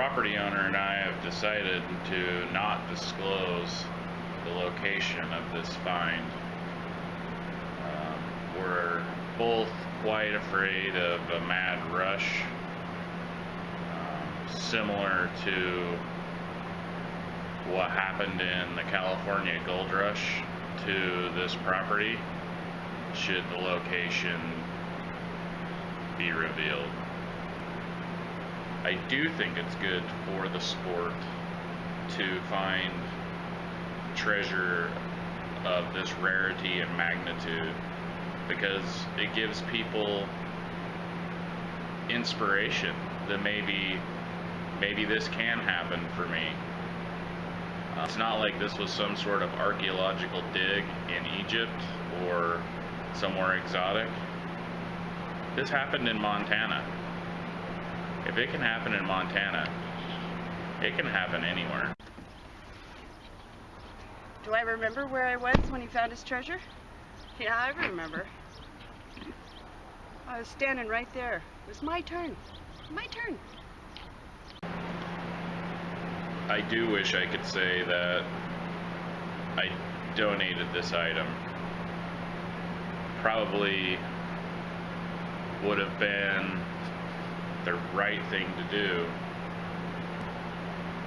property owner and I have decided to not disclose the location of this find. Um, we're both quite afraid of a mad rush, um, similar to what happened in the California gold rush to this property, should the location be revealed. I do think it's good for the sport to find treasure of this rarity and magnitude because it gives people inspiration that maybe maybe this can happen for me. Uh, it's not like this was some sort of archaeological dig in Egypt or somewhere exotic. This happened in Montana. If it can happen in Montana, it can happen anywhere. Do I remember where I was when he found his treasure? Yeah, I remember. I was standing right there. It was my turn. My turn. I do wish I could say that I donated this item. Probably would have been the right thing to do.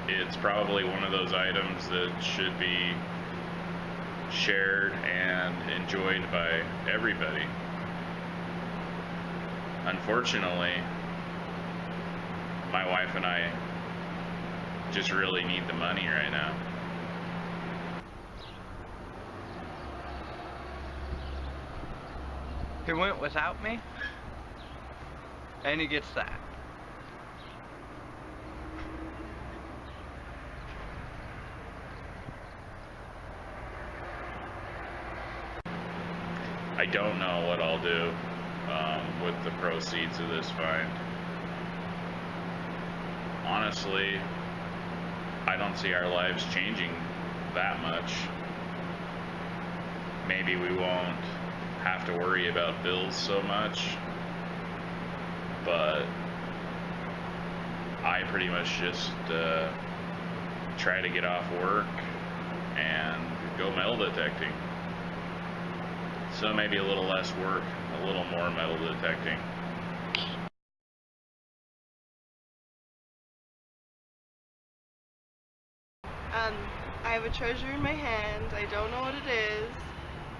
It's probably one of those items that should be shared and enjoyed by everybody. Unfortunately, my wife and I just really need the money right now. He went without me, and he gets that. I don't know what I'll do um, with the proceeds of this find. Honestly, I don't see our lives changing that much. Maybe we won't have to worry about bills so much, but I pretty much just uh, try to get off work and go metal detecting. So maybe a little less work, a little more metal detecting. Um, I have a treasure in my hand. I don't know what it is,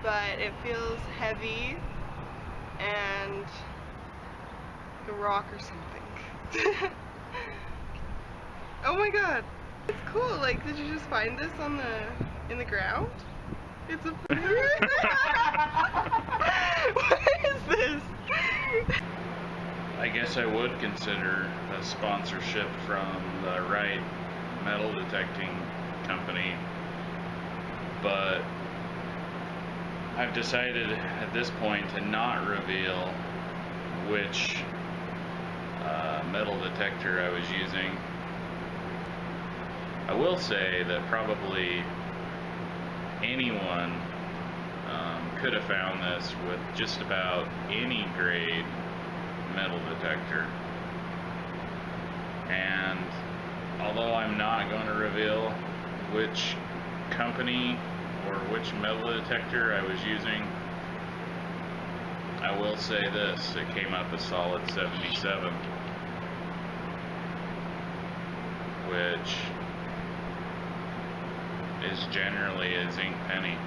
but it feels heavy and a rock or something. oh my god. It's cool. Like, did you just find this on the in the ground? It's a What is this? I guess I would consider a sponsorship from the right metal detecting company, but I've decided at this point to not reveal which metal detector I was using. I will say that probably anyone um, could have found this with just about any grade metal detector. And although I'm not going to reveal which company or which metal detector I was using, I will say this, it came up a solid 77, which is generally a zinc penny.